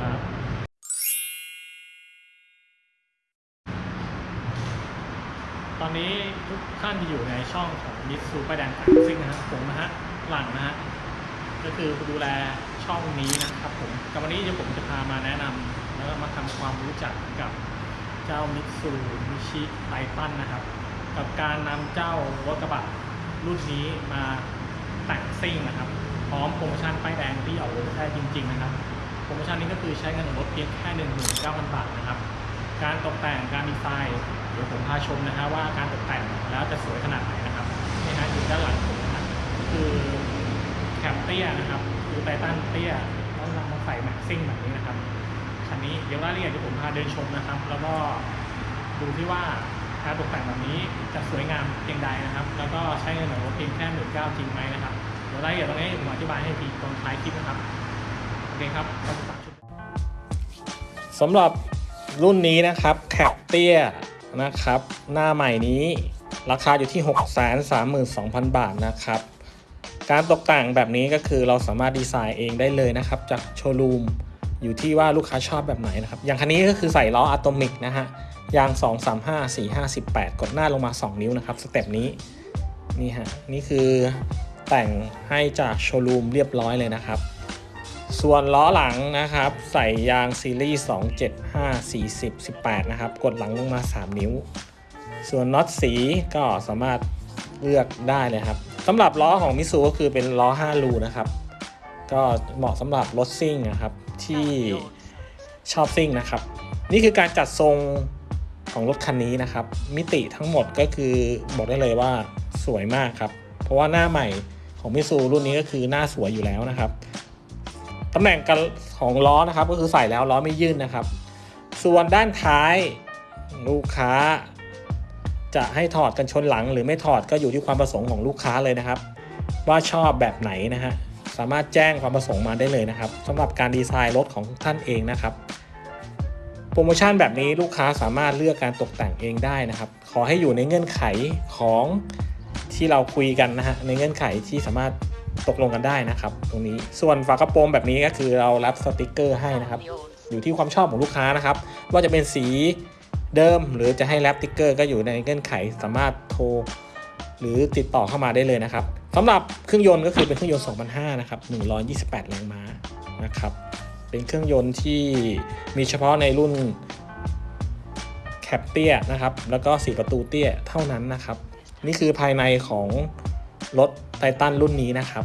ครับตอนนี้ทุกท่านที่อยู่ในช่องของมิตซูป้ายแดงแต่งซิ่งนะฮะผมนะฮะหลังนะฮะก็คือดูแลช่องนี้นะครับผมกับวันนี้เดี๋ยวผมจะพามาแนะนำแล้วก็มาทำความรู้จักกับเจ้ามิตซูมิชิไททันนะครับ กับการนำเจ้ารถกระบะรุ่นนี้มาแต่งซิ่งนะครับ พร้อมโปรโมชั่นป้ายแดงที่ออกรถได้จริง ๆ นะครับ โปรโมชั่นนี้ก็คือใช้เงินออกรถเพียงแค่19,000 บาทนะครับ การตกแต่งการดีไซน์เดี๋ยวผมพาชมนะฮะว่าการตกแต่งแล้วจะสวยขนาดไหนนะครับนี่ฮะอยู่ด้านหลังผมนะคือ cab เตี้ยนะครับคือไททันเตี้ยต้องนำมาใส่แม็กซิ่งแบบนี้นะครับคันนี้เดี๋ยวรายละเอียดเดี๋ยวผมพาเดินชมนะครับ แล้วก็ดูที่ว่าการตกแต่งแบบนี้จะสวยงามเพียงใดนะครับ แล้วก็ใช้เงินของรถเพียงแค่หมื่นเก้าจริงไหมนะครับเดี๋ยวรายละเอียดตรงนี้ผมอธิบายให้ทีตอนท้ายคลิปนะครับ เคครับสำหรับรุ่นนี้นะครับแคปเตี้ยนะครับ หน้าใหม่นี้ราคาอยู่ที่ 632,000 บาทนะครับ การตกแต่งแบบนี้ก็คือเราสามารถดีไซน์เองได้เลยนะครับ จากโชว์รูมอยู่ที่ว่าลูกค้าชอบแบบไหนนะครับ อย่างคันนี้ก็คือใส่ล้ออะโตมิกนะฮะยาง 2 3 5 4 5 18 กดหน้าลงมา 2 นิ้วนะครับ สเต็ปนี้นี่ฮะนี่คือแต่งให้จากโชว์รูมเรียบร้อยเลยนะครับ ส่วนล้อหลังนะครับ ใส่ยางซีรีส์275 40 18 นะครับ กดหลังลงมา 3 นิ้ว ส่วนน็อตสีก็สามารถเลือกได้เลยครับสำหรับล้อของมิซูก็คือเป็นล้อ 5 รูนะครับ ก็เหมาะสำหรับรถซิ่งนะครับ ที่ชอบซิ่งนะครับ นี่คือการจัดทรงของรถคันนี้นะครับ มิติทั้งหมดก็คือบอกได้เลยว่าสวยมากครับ เพราะว่าหน้าใหม่ของมิซูรุ่นนี้ก็คือหน้าสวยอยู่แล้วนะครับ ตำแหน่งกันของล้อนะครับ ก็คือใส่แล้วล้อไม่ยื่นนะครับ ส่วนด้านท้ายลูกค้า จะให้ถอดกันชนหลัง หรือไม่ถอดก็อยู่ที่ความประสงค์ของลูกค้าเลยนะครับ ว่าชอบแบบไหนนะฮะสามารถแจ้งความประสงค์มาได้เลยนะครับสำหรับการดีไซน์รถของท่านเองนะครับโปรโมชั่นแบบนี้ลูกค้าสามารถเลือกการตกแต่งเองได้นะครับ ขอให้อยู่ในเงื่อนไขของที่เราคุยกันนะฮะในเงื่อนไขที่สามารถ ตกลงกันได้นะครับ ตรงนี้ส่วนฝากระโปรงแบบนี้ก็คือเรารับสติกเกอร์ให้นะครับ อยู่ที่ความชอบของลูกค้านะครับ ว่าจะเป็นสีเดิมหรือจะให้แรปติ๊กเกอร์ก็อยู่ในเงื่อนไขสามารถโทรหรือติดต่อเข้ามาได้เลยนะครับสำหรับเครื่องยนต์ก็คือเป็นเครื่องยนต์ 2005 นะครับ 128 แรงม้านะครับ เป็นเครื่องยนต์ที่มีเฉพาะในรุ่น cab เตี้ยนะครับ แล้วก็ 4 ประตูเตี้ยเท่านั้นนะครับ นี่คือภายในของ รถไททันรุ่นนี้นะครับ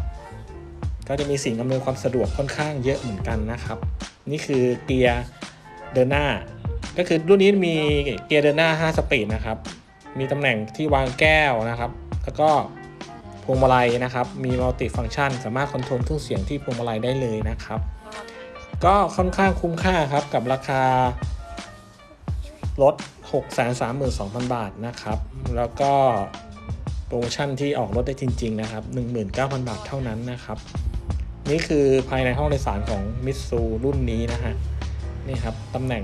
ก็จะมีสิ่งอำนวยความสะดวกค่อนข้างเยอะเหมือนกันนะครับ นี่คือเกียร์เดินหน้า ก็คือรุ่นนี้มีเกียร์เดินหน้า 5 สปีดนะครับ มีตำแหน่งที่วางแก้วนะครับ แล้วก็พวงมาลัยนะครับ มี multifunction สามารถ control เครื่องเสียงที่พวงมาลัยได้เลยนะครับ ก็ค่อนข้างคุ้มค่าครับกับราคารถ632,000 บาทนะครับ แล้วก็ โปรโมชั่นที่ออกรถได้จริง ๆ นะครับ 19,000 บาทเท่านั้นนะครับ นี่คือภายในห้องโดยสารของมิตซูรุ่นนี้นะฮะ นี่ครับตำแหน่ง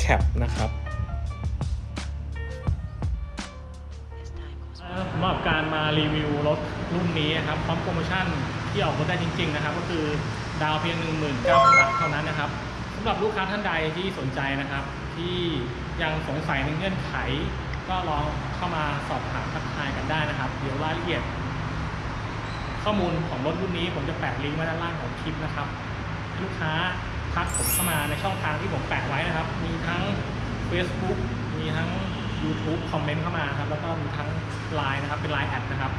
แคปนะครับสำหรับการมารีวิวรถรุ่นนี้นะครับพร้อมโปรโมชั่นที่ออกรถได้จริง ๆ นะครับ ก็คือดาวเพียง 19,000 บาทเท่านั้นนะครับสำหรับลูกค้าท่านใดที่สนใจนะครับ ที่ยังสงสัยในเงื่อนไข ก็ลองเข้ามาสอบถามทักทายกันได้นะครับ เดี๋ยวรายละเอียด ข้อมูลของรถรุ่นนี้ผมจะแปะลิงก์ไว้ด้านล่างของคลิปนะครับ ลูกค้าทักผมเข้ามาในช่องทางที่ผมแปะไว้นะครับ มีทั้ง Facebook มีทั้ง YouTube คอมเมนต์เข้ามาครับ แล้วก็มีทั้ง Line นะครับ เป็น Line แอดนะครับ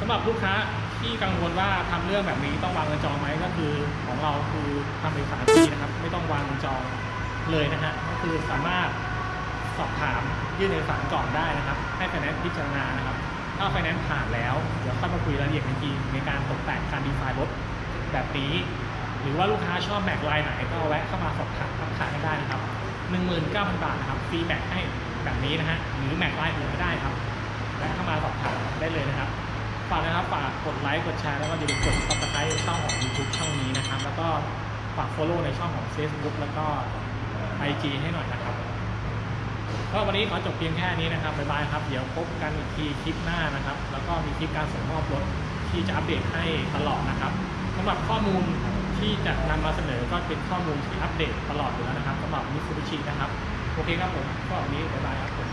สำหรับลูกค้าที่กังวลว่าทำเรื่องแบบนี้ต้องวางเงินจองไหมก็คือของเราคือทำเอกสารฟรีนะครับ ไม่ต้องวางเงินจองเลยนะฮะก็คือสามารถ สอบถามยื่นเอกสารก่อนได้นะครับ ให้ไฟแนนซ์พิจารณานะครับ ถ้าไฟแนนซ์ผ่านแล้ว เดี๋ยวค่อยมาคุยรายละเอียดกันอีกทีในการตกแต่งการดีไซน์รถแบบนี้ หรือว่าลูกค้าชอบแม็กลายไหนก็แวะเข้ามาสอบถามทักทายได้นะครับ19,000 บาทนะครับฟรีแม็กให้แบบนี้นะฮะหรือแม็กลายอื่นก็ได้ครับแวะเข้ามาสอบถามได้เลยนะครับฝากนะครับฝากกดไลค์กดแชร์แล้วก็อย่าลืมกด subscribe ช่องของ YouTube ช่องนี้นะครับ แล้วก็ฝาก follow ในช่องของ Facebook แล้วก็ IG ให้หน่อยนะครับ ก็วันนี้ขอจบเพียงแค่นี้นะครับบ๊ายบายครับ เดี๋ยวพบกันอีกทีคลิปหน้านะครับ แล้วก็มีคลิปการส่งมอบรถที่จะอัปเดตให้ตลอดนะครับสำหรับข้อมูลที่จะนำมาเสนอก็เป็นข้อมูลที่อัปเดตตลอดอยู่แล้วนะครับสำหรับมิตซูบิชินะครับ โอเคครับผมก็วันนี้บ๊ายบายครับผม